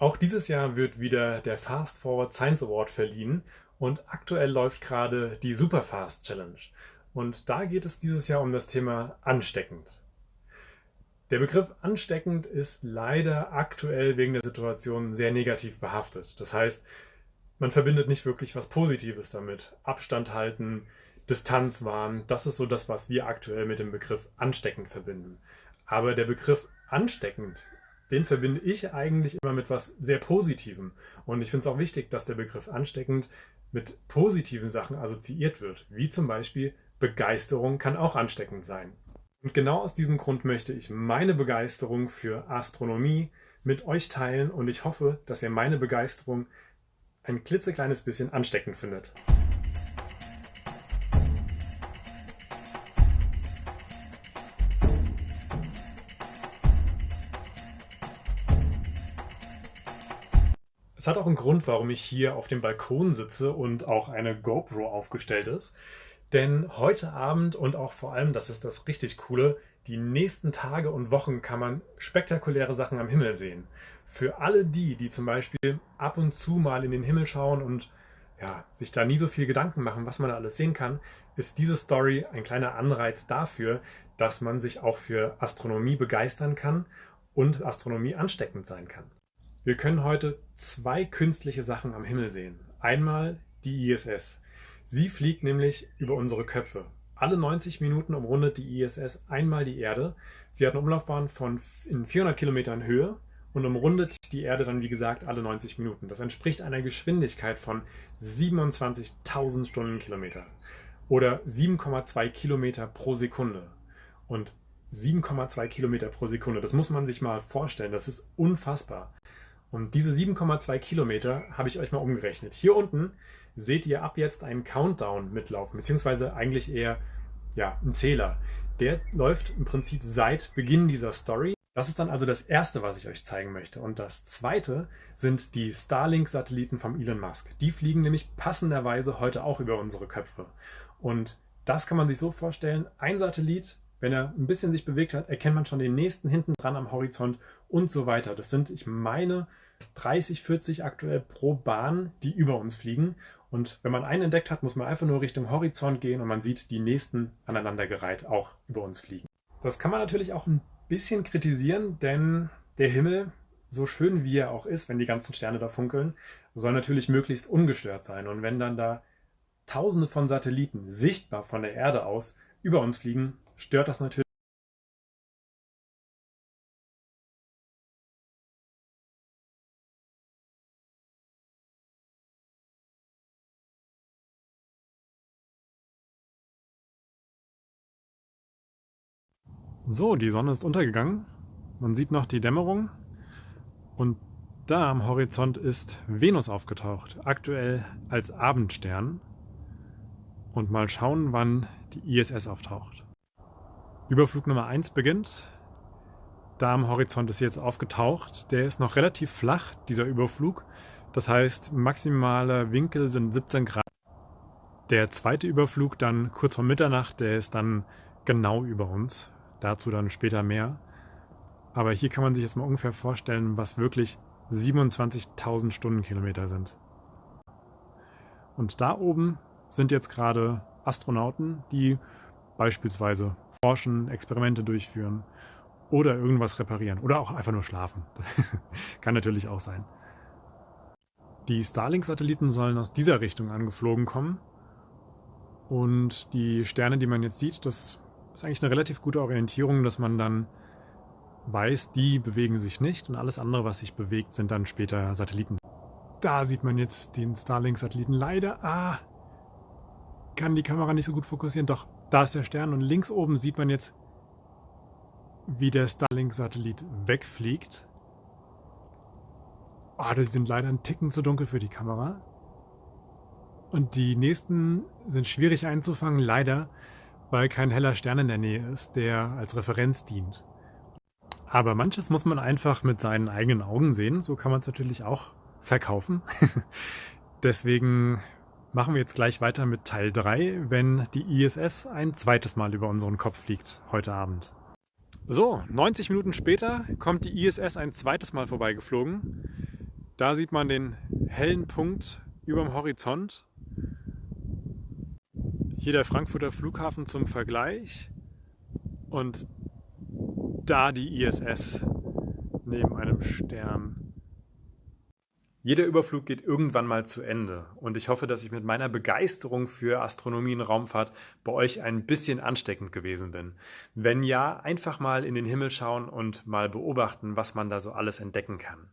Auch dieses Jahr wird wieder der Fast Forward Science Award verliehen und aktuell läuft gerade die Superfast Challenge. Und da geht es dieses Jahr um das Thema ansteckend. Der Begriff ansteckend ist leider aktuell wegen der Situation sehr negativ behaftet. Das heißt, man verbindet nicht wirklich was Positives damit. Abstand halten, Distanz wahren, das ist so das, was wir aktuell mit dem Begriff ansteckend verbinden. Aber der Begriff ansteckend, den verbinde ich eigentlich immer mit was sehr Positivem. Und ich finde es auch wichtig, dass der Begriff ansteckend mit positiven Sachen assoziiert wird, wie zum Beispiel Begeisterung kann auch ansteckend sein. Und genau aus diesem Grund möchte ich meine Begeisterung für Astronomie mit euch teilen und ich hoffe, dass ihr meine Begeisterung ein klitzekleines bisschen ansteckend findet. Es hat auch einen Grund, warum ich hier auf dem Balkon sitze und auch eine GoPro aufgestellt ist. Denn heute Abend und auch vor allem, das ist das richtig Coole, die nächsten Tage und Wochen kann man spektakuläre Sachen am Himmel sehen. Für alle die, die zum Beispiel ab und zu mal in den Himmel schauen und ja, sich da nie so viel Gedanken machen, was man da alles sehen kann, ist diese Story ein kleiner Anreiz dafür, dass man sich auch für Astronomie begeistern kann und Astronomie ansteckend sein kann. Wir können heute zwei künstliche Sachen am Himmel sehen. Einmal die ISS. Sie fliegt nämlich über unsere Köpfe. Alle 90 Minuten umrundet die ISS einmal die Erde. Sie hat eine Umlaufbahn von in 400 Kilometern Höhe und umrundet die Erde dann, wie gesagt, alle 90 Minuten. Das entspricht einer Geschwindigkeit von 27.000 Stundenkilometer oder 7,2 Kilometer pro Sekunde. Und 7,2 Kilometer pro Sekunde, das muss man sich mal vorstellen, das ist unfassbar. Und diese 7,2 Kilometer habe ich euch mal umgerechnet. Hier unten seht ihr ab jetzt einen Countdown mitlaufen, beziehungsweise eigentlich eher ja, ein Zähler. Der läuft im Prinzip seit Beginn dieser Story. Das ist dann also das Erste, was ich euch zeigen möchte. Und das Zweite sind die Starlink-Satelliten vom Elon Musk. Die fliegen nämlich passenderweise heute auch über unsere Köpfe. Und das kann man sich so vorstellen, ein Satellit wenn er ein bisschen sich bewegt hat, erkennt man schon den nächsten hinten dran am Horizont und so weiter. Das sind, ich meine, 30, 40 aktuell pro Bahn, die über uns fliegen. Und wenn man einen entdeckt hat, muss man einfach nur Richtung Horizont gehen und man sieht die nächsten aneinandergereiht auch über uns fliegen. Das kann man natürlich auch ein bisschen kritisieren, denn der Himmel, so schön wie er auch ist, wenn die ganzen Sterne da funkeln, soll natürlich möglichst ungestört sein. Und wenn dann da Tausende von Satelliten sichtbar von der Erde aus über uns fliegen, stört das natürlich. So, die Sonne ist untergegangen. Man sieht noch die Dämmerung. Und da am Horizont ist Venus aufgetaucht, aktuell als Abendstern. Und mal schauen, wann die ISS auftaucht. Überflug Nummer 1 beginnt. Da am Horizont ist jetzt aufgetaucht. Der ist noch relativ flach, dieser Überflug. Das heißt, maximaler Winkel sind 17 Grad. Der zweite Überflug dann kurz vor Mitternacht, der ist dann genau über uns. Dazu dann später mehr. Aber hier kann man sich jetzt mal ungefähr vorstellen, was wirklich 27.000 Stundenkilometer sind. Und da oben sind jetzt gerade Astronauten, die beispielsweise forschen, Experimente durchführen oder irgendwas reparieren oder auch einfach nur schlafen. Kann natürlich auch sein. Die Starlink-Satelliten sollen aus dieser Richtung angeflogen kommen. Und die Sterne, die man jetzt sieht, das ist eigentlich eine relativ gute Orientierung, dass man dann weiß, die bewegen sich nicht und alles andere, was sich bewegt, sind dann später Satelliten. Da sieht man jetzt den Starlink-Satelliten leider. Ah, kann die Kamera nicht so gut fokussieren. Doch, da ist der Stern und links oben sieht man jetzt, wie der Starlink-Satellit wegfliegt. Oh, die sind leider ein Ticken zu dunkel für die Kamera. Und die nächsten sind schwierig einzufangen, leider, weil kein heller Stern in der Nähe ist, der als Referenz dient. Aber manches muss man einfach mit seinen eigenen Augen sehen. So kann man es natürlich auch verkaufen. Deswegen machen wir jetzt gleich weiter mit Teil 3, wenn die ISS ein zweites Mal über unseren Kopf fliegt heute Abend. So, 90 Minuten später kommt die ISS ein zweites Mal vorbeigeflogen. Da sieht man den hellen Punkt über dem Horizont. Hier der Frankfurter Flughafen zum Vergleich und da die ISS neben einem Stern. Jeder Überflug geht irgendwann mal zu Ende und ich hoffe, dass ich mit meiner Begeisterung für Astronomie und Raumfahrt bei euch ein bisschen ansteckend gewesen bin. Wenn ja, einfach mal in den Himmel schauen und mal beobachten, was man da so alles entdecken kann.